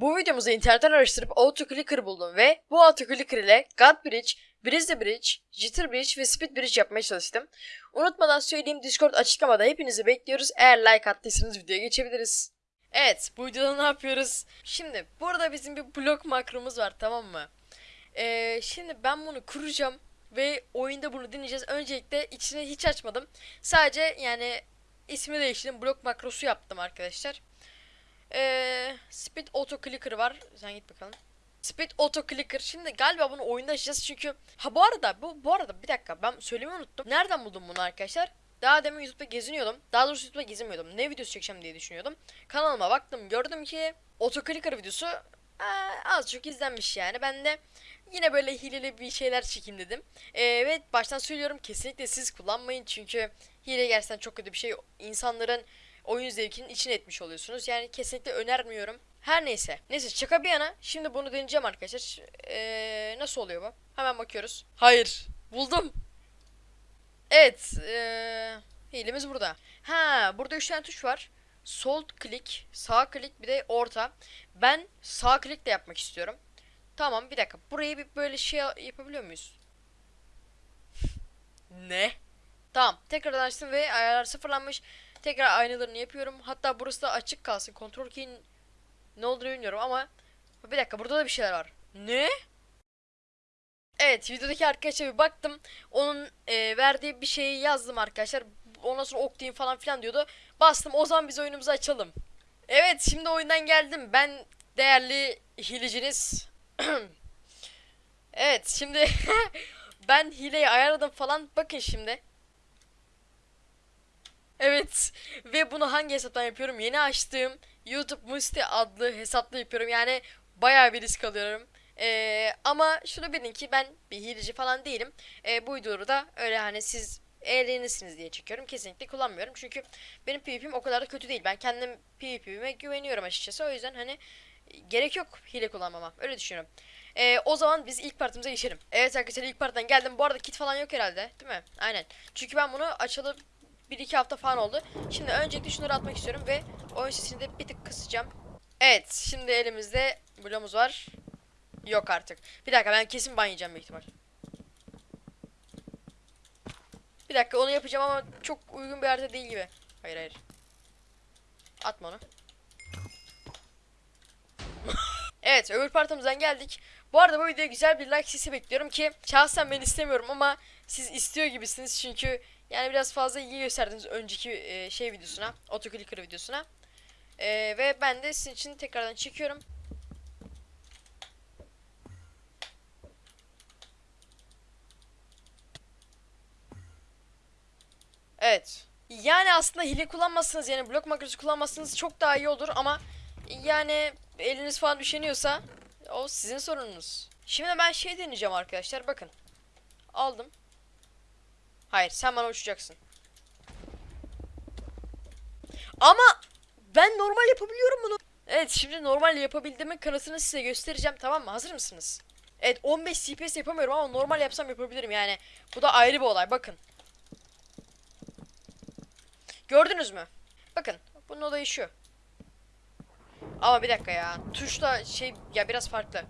Bu videomuzu internetten araştırıp AutoClicker buldum ve bu AutoClicker ile God Bridge, Brizzy Bridge, Jitter Bridge ve Speed Bridge yapmaya çalıştım. Unutmadan söyleyeyim Discord açıklamada hepinizi bekliyoruz. Eğer like attıysanız videoya geçebiliriz. Evet bu videoda ne yapıyoruz? Şimdi burada bizim bir blok makromuz var tamam mı? Ee, şimdi ben bunu kuracağım ve oyunda bunu deneyeceğiz. Öncelikle içini hiç açmadım. Sadece yani ismi değiştirdim. Blok makrosu yaptım arkadaşlar. Ee, Speed Auto Clicker var. Sen git bakalım. Speed Auto Clicker. Şimdi galiba bunu oyunda açacağız çünkü ha bu arada bu bu arada bir dakika ben söylemeyi unuttum. Nereden buldum bunu arkadaşlar? Daha demin YouTube'da geziniyordum. Daha doğrusu YouTube'da gezinmiyordum. Ne videosu çekeceğim diye düşünüyordum. Kanalıma baktım gördüm ki Auto Clicker videosu aa, az çok izlenmiş yani. Ben de yine böyle hileli bir şeyler çekeyim dedim. Ee, ve baştan söylüyorum kesinlikle siz kullanmayın çünkü hile gerçekten çok kötü bir şey. İnsanların oyun zevkinin içine etmiş oluyorsunuz. Yani kesinlikle önermiyorum. Her neyse. Neyse şaka bir yana. Şimdi bunu deneyeceğim arkadaşlar. Ee, nasıl oluyor bu? Hemen bakıyoruz. Hayır. Buldum. Evet. Ee, hilemiz burada. Ha burada 3 tane tuş var. Sol klik, sağ klik bir de orta. Ben sağ klik de yapmak istiyorum. Tamam bir dakika. Burayı bir böyle şey yapabiliyor muyuz? ne? Tamam. Tekrardan açtım ve ayarlar sıfırlanmış. Tekrar aynalarını yapıyorum. Hatta burası da açık kalsın. Kontrol key'in ne olduğunu bilmiyorum ama bir dakika burada da bir şeyler var. Ne? Evet videodaki arkadaşa bir baktım. Onun e, verdiği bir şeyi yazdım arkadaşlar. Ondan sonra ok falan filan diyordu. Bastım o zaman biz oyunumuzu açalım. Evet şimdi oyundan geldim. Ben değerli hileciniz. evet şimdi ben hileyi ayarladım falan. Bakın şimdi. Evet ve bunu hangi hesaptan yapıyorum? Yeni açtığım YouTube Musti adlı hesapla yapıyorum. Yani bayağı bir risk alıyorum. Ee, ama şunu bilin ki ben bir hileci falan değilim. Ee, bu videoları da öyle hani siz eğlenirsiniz diye çekiyorum. Kesinlikle kullanmıyorum. Çünkü benim PvP'm o kadar da kötü değil. Ben kendim PvP'me güveniyorum açıkçası. O yüzden hani gerek yok hile kullanmama. Öyle düşünüyorum. Ee, o zaman biz ilk partimize geçelim. Evet arkadaşlar ilk parttan geldim. Bu arada kit falan yok herhalde. Değil mi? Aynen. Çünkü ben bunu açalı 1-2 hafta falan oldu. Şimdi öncelikle şunları atmak istiyorum ve oyun sesini de bir tık kısacağım. Evet şimdi elimizde bloğumuz var. Yok artık. Bir dakika ben kesin ban yiyeceğim büyük ihtimal. Bir dakika onu yapacağım ama çok uygun bir harita değil gibi. Hayır hayır. Atma onu. evet öbür partimizden geldik. Bu arada bu videoya güzel bir like sesi bekliyorum ki şahsen ben istemiyorum ama siz istiyor gibisiniz çünkü yani biraz fazla ilgi gösterdiniz önceki e, şey videosuna, autoclicker videosuna. E, ve ben de sizin için tekrardan çekiyorum. Evet. Yani aslında hile kullanmazsınız yani blok makrosu kullanmazsınız çok daha iyi olur ama yani eliniz falan üşeniyorsa o sizin sorununuz. Şimdi ben şey deneyeceğim arkadaşlar bakın. Aldım. Hayır sen bana uçacaksın. Ama ben normal yapabiliyorum bunu. Evet şimdi normal yapabildiğimin kanıtını size göstereceğim tamam mı? Hazır mısınız? Evet 15 CPS yapamıyorum ama normal yapsam yapabilirim yani. Bu da ayrı bir olay bakın. Gördünüz mü? Bakın bunun olayı şu. Ama bir dakika ya. Tuşla şey ya biraz farklı.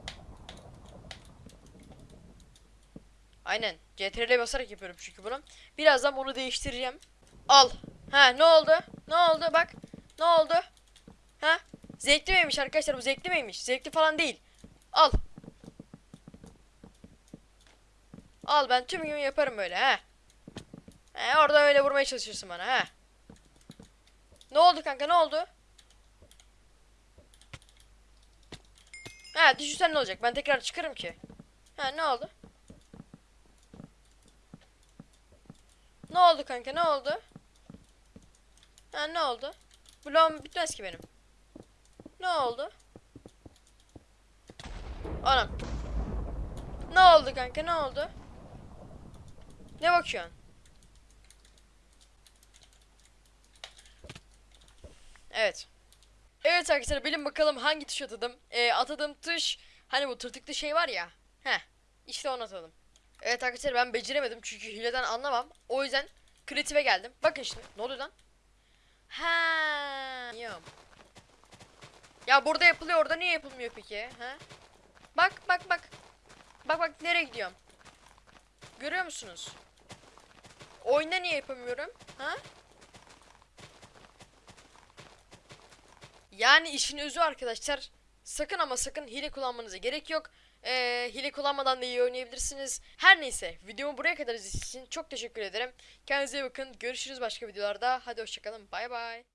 Aynen. CTRL basarak yapıyorum çünkü bunu. Birazdan bunu değiştireceğim. Al. Ha ne oldu? Ne oldu bak. Ne oldu? Ha? Zevkli miymiş arkadaşlar bu zevkli miymiş? Zevkli falan değil. Al. Al ben tüm gün yaparım böyle ha. He orada öyle vurmaya çalışırsın bana ha. Ne oldu kanka ne oldu? Ha düşürsen ne olacak? Ben tekrar çıkarım ki. Ha ne oldu? Ne oldu kanka ne oldu? Ha ne oldu? Bloğum bitmez ki benim. Ne oldu? Anam. Ne oldu kanka ne oldu? Ne bakıyorsun? Evet. Evet arkadaşlar bilin bakalım hangi tuş atadım. Ee, atadığım tuş hani bu tırtıklı şey var ya. Heh. İşte onu atadım. Evet arkadaşlar ben beceremedim çünkü hileden anlamam. O yüzden kreative geldim. Bakın şimdi ne oluyor lan? Ha, Yum. Ya burada yapılıyor orada niye yapılmıyor peki? Ha? Bak bak bak. Bak bak nereye gidiyorum. Görüyor musunuz? Oyunda niye yapamıyorum? Ha? Yani işin özü arkadaşlar. Sakın ama sakın hile kullanmanıza gerek yok. Ee, hile kullanmadan da iyi oynayabilirsiniz. Her neyse videomu buraya kadar izlediğiniz için çok teşekkür ederim. Kendinize iyi bakın. Görüşürüz başka videolarda. Hadi hoşçakalın. Bay bay.